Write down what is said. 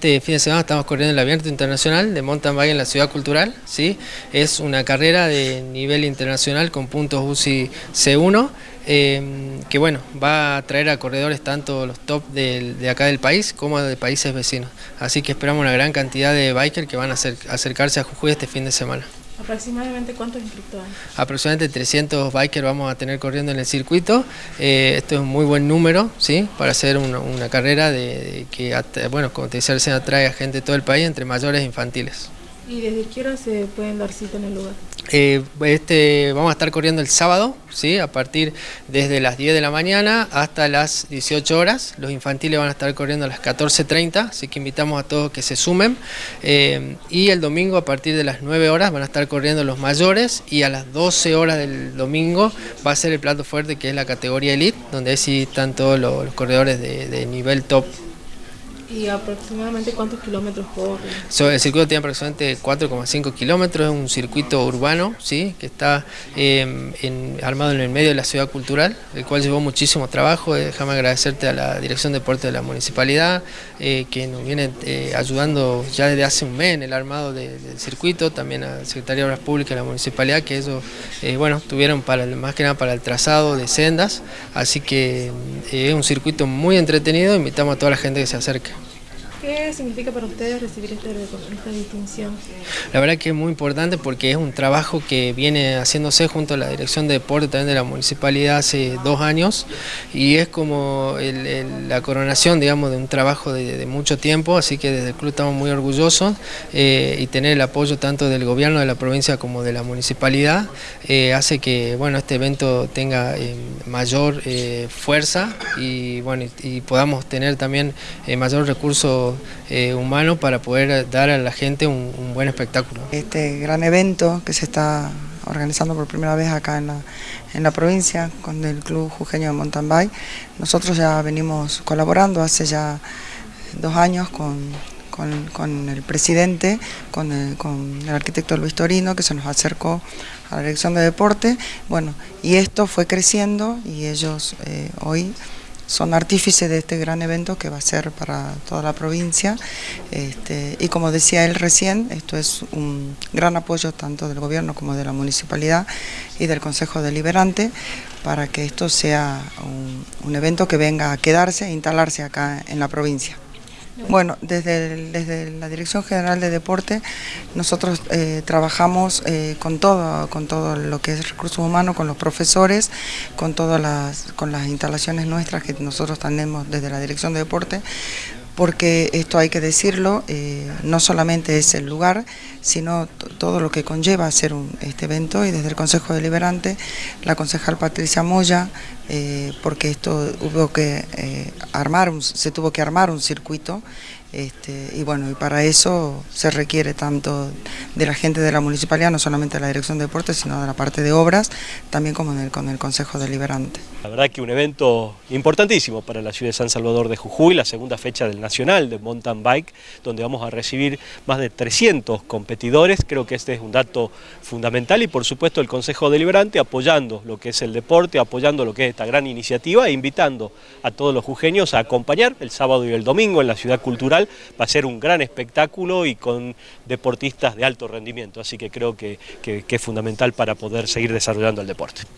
Este fin de semana estamos corriendo el Abierto Internacional de Mountain Bike en la Ciudad Cultural. ¿sí? Es una carrera de nivel internacional con puntos UCI C1 em, que bueno, va a traer a corredores tanto los top de, acá del país como de países vecinos. Así que esperamos una gran cantidad de bikers que van a acercarse a Jujuy este fin de semana. ¿Aproximadamente cuántos hay? Aproximadamente 300 bikers vamos a tener corriendo en el circuito. Eh, esto es un muy buen número ¿sí? para hacer una, carrera de, que, bueno, como te decía recién, atrae a gente de todo el país, entre mayores e infantiles. ¿Y desde qué hora se pueden dar cita en el lugar? Eh, este, vamos a estar corriendo el sábado, ¿sí? a partir desde las 10 de la mañana hasta las 18 horas. Los infantiles van a estar corriendo a las 14.30, así que invitamos a todos que se sumen. Eh, y el domingo a partir de las 9 horas van a estar corriendo los mayores y a las 12 horas del domingo va a ser el plato fuerte que es la categoría Elite, donde sí están todos los, corredores de nivel top ¿Y aproximadamente cuántos kilómetros corre? el circuito tiene aproximadamente 4,5 kilómetros, es un circuito urbano, ¿sí? que está em, armado en el medio de la ciudad cultural, el cual llevó muchísimo trabajo. Eh, déjame agradecerte a la Dirección de Deporte de la Municipalidad, eh, que nos viene eh, ayudando ya desde hace un mes en el armado del circuito, también a la Secretaría de Obras Públicas de la Municipalidad, que ellos bueno, tuvieron para más que nada para el trazado de sendas, así que es un circuito muy entretenido, invitamos a toda la gente que se acerque. ¿Qué significa para ustedes recibir este esta distinción? La verdad que es muy importante porque es un trabajo que viene haciéndose junto a la Dirección de Deporte también de la Municipalidad hace dos años y es como la coronación digamos de un trabajo de, mucho tiempo, así que desde el club estamos muy orgullosos eh, y tener el apoyo tanto del gobierno de la provincia como de la municipalidad eh, hace que bueno este evento tenga eh, mayor fuerza y bueno y, podamos tener también mayor recurso eh, humano para poder dar a la gente un, buen espectáculo. Este gran evento que se está organizando por primera vez acá en la, en la provincia con el Club Jujeño de Mountain Bike, nosotros ya venimos colaborando hace ya dos años con, con, el presidente, con el, con el, arquitecto Luis Torino, que se nos acercó a la dirección de deporte, bueno, y esto fue creciendo y ellos eh, hoy son artífices de este gran evento que va a ser para toda la provincia este, y como decía él recién, esto es un gran apoyo tanto del gobierno como de la municipalidad y del Consejo Deliberante para que esto sea un evento que venga a quedarse e instalarse acá en la provincia. Bueno, desde, desde la Dirección General de Deporte nosotros eh, trabajamos eh, con, todo, con todo lo que es recursos humanos, con los profesores, con todas las, con las instalaciones nuestras que nosotros tenemos desde la Dirección de Deporte, porque esto hay que decirlo, eh, no solamente es el lugar, sino todo lo que conlleva hacer este evento y desde el Consejo Deliberante, la concejal Patricia Moya, eh, porque esto hubo que eh, armar, se tuvo que armar un circuito este, y bueno, y para eso se requiere tanto de la gente de la municipalidad, no solamente de la Dirección de Deportes, sino de la parte de obras, también como con el Consejo Deliberante. La verdad que un evento importantísimo para la ciudad de San Salvador de Jujuy, la segunda fecha del Nacional de Mountain Bike, donde vamos a recibir más de 300 competidores, creo que este es un dato fundamental y por supuesto el Consejo Deliberante apoyando lo que es el deporte, apoyando lo que es esta gran iniciativa e invitando a todos los jujeños a acompañar el sábado y el domingo en la ciudad cultural, va a ser un gran espectáculo y con deportistas de alto rendimiento, así que creo que es fundamental para poder seguir desarrollando el deporte.